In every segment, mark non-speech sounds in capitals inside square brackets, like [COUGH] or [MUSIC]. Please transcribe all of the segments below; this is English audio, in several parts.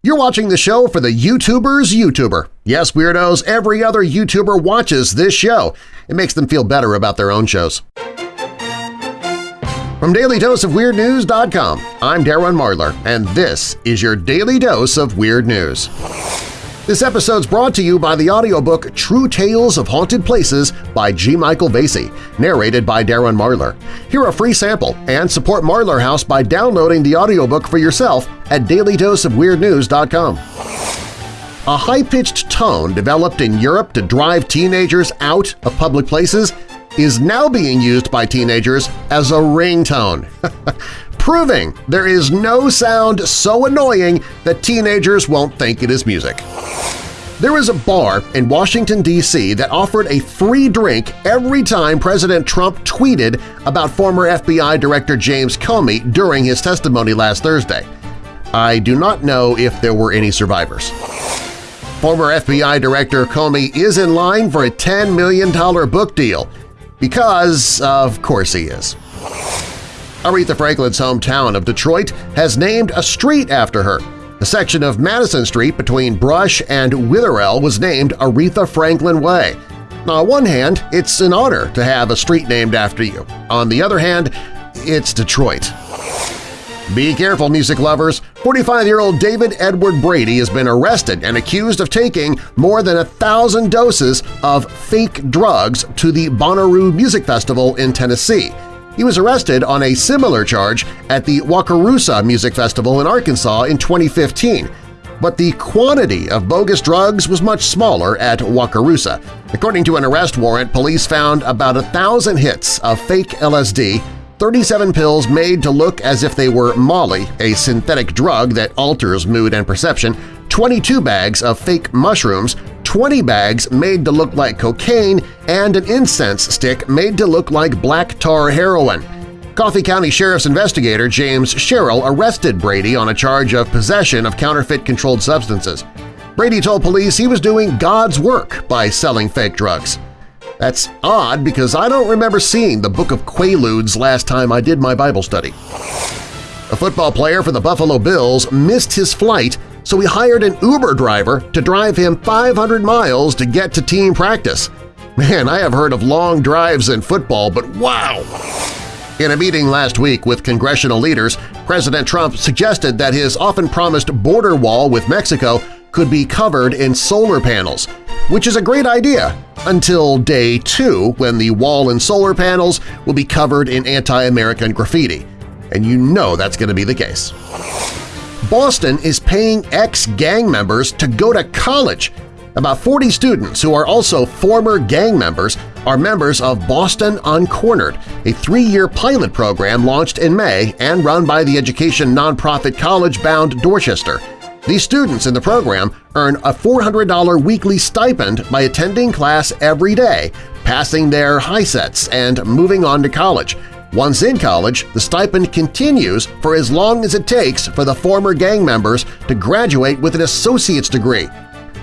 You're watching the show for the YouTuber's YouTuber. Yes, Weirdos, every other YouTuber watches this show. It makes them feel better about their own shows. From DailyDoseOfWeirdNews.com, I'm Darren Marlar, and this is your Daily Dose of Weird News. This episode's brought to you by the audiobook True Tales of Haunted Places by G. Michael Vasey, narrated by Darren Marlar. Hear a free sample and support Marlar House by downloading the audiobook for yourself at dailydoseofweirdnews.com. A high-pitched tone developed in Europe to drive teenagers out of public places is now being used by teenagers as a ringtone. [LAUGHS] proving there is no sound so annoying that teenagers won't think it is music. There is a bar in Washington, D.C. that offered a free drink every time President Trump tweeted about former FBI Director James Comey during his testimony last Thursday. I do not know if there were any survivors. Former FBI Director Comey is in line for a $10 million book deal because, of course he is. Aretha Franklin's hometown of Detroit has named a street after her. The section of Madison Street between Brush and Witherell was named Aretha Franklin Way. On one hand, it's an honor to have a street named after you. On the other hand, it's Detroit. Be careful, music lovers! 45-year-old David Edward Brady has been arrested and accused of taking more than a thousand doses of fake drugs to the Bonnaroo Music Festival in Tennessee. He was arrested on a similar charge at the Wakarusa Music Festival in Arkansas in 2015, but the quantity of bogus drugs was much smaller at Wakarusa. According to an arrest warrant, police found about a thousand hits of fake LSD 37 pills made to look as if they were Molly, a synthetic drug that alters mood and perception, 22 bags of fake mushrooms, 20 bags made to look like cocaine, and an incense stick made to look like black tar heroin. Coffee County Sheriff's investigator James Sherrill arrested Brady on a charge of possession of counterfeit controlled substances. Brady told police he was doing God's work by selling fake drugs. That's odd because I don't remember seeing the Book of Quaaludes last time I did my Bible study. A football player for the Buffalo Bills missed his flight so he hired an Uber driver to drive him 500 miles to get to team practice. Man, I have heard of long drives in football, but wow! In a meeting last week with congressional leaders, President Trump suggested that his often-promised border wall with Mexico could be covered in solar panels, which is a great idea until day two when the wall and solar panels will be covered in anti-American graffiti. And you know that's going to be the case. Boston is paying ex-gang members to go to college. About 40 students who are also former gang members are members of Boston Uncornered, a three-year pilot program launched in May and run by the education nonprofit College Bound Dorchester. These students in the program earn a $400 weekly stipend by attending class every day, passing their HiSETs, and moving on to college. Once in college, the stipend continues for as long as it takes for the former gang members to graduate with an associate's degree.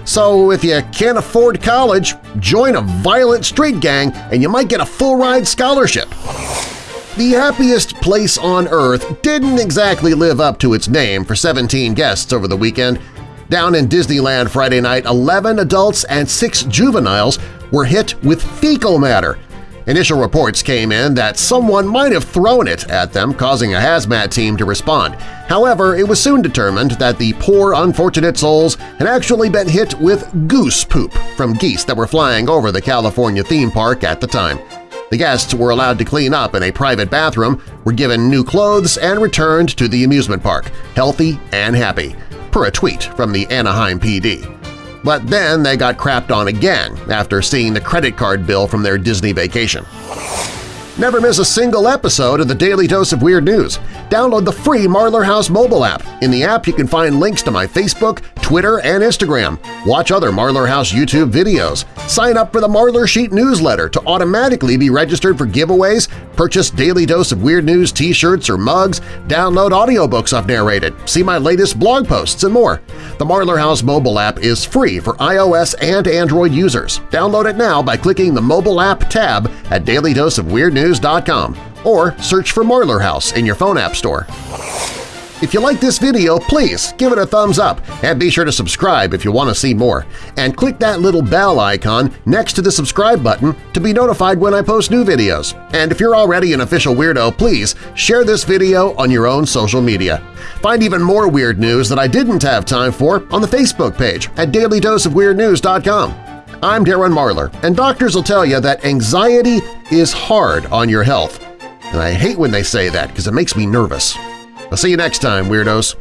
So if you can't afford college, join a violent street gang and you might get a full-ride scholarship. The happiest place on Earth didn't exactly live up to its name for 17 guests over the weekend. Down in Disneyland Friday night, 11 adults and 6 juveniles were hit with fecal matter Initial reports came in that someone might have thrown it at them, causing a hazmat team to respond. However, it was soon determined that the poor unfortunate souls had actually been hit with goose poop from geese that were flying over the California theme park at the time. The guests were allowed to clean up in a private bathroom, were given new clothes, and returned to the amusement park, healthy and happy, per a tweet from the Anaheim PD. But then they got crapped on again after seeing the credit card bill from their Disney vacation. Never miss a single episode of the Daily Dose of Weird News. Download the free Marlar House mobile app. In the app, you can find links to my Facebook, Twitter, and Instagram. Watch other Marlar House YouTube videos. Sign up for the Marlar Sheet newsletter to automatically be registered for giveaways, purchase Daily Dose of Weird News t-shirts or mugs, download audiobooks I've narrated, see my latest blog posts, and more. The Marlar House mobile app is free for iOS and Android users. Download it now by clicking the Mobile App tab at dailydoseofweirdnews.com or search for Marlar House in your phone app store. If you like this video, please give it a thumbs up and be sure to subscribe if you want to see more. And click that little bell icon next to the subscribe button to be notified when I post new videos. And if you're already an official weirdo, please share this video on your own social media. Find even more weird news that I didn't have time for on the Facebook page at dailydoseofweirdnews.com. I'm Darren Marlar, and doctors will tell you that anxiety is hard on your health. And I hate when they say that because it makes me nervous. I'll see you next time, Weirdos!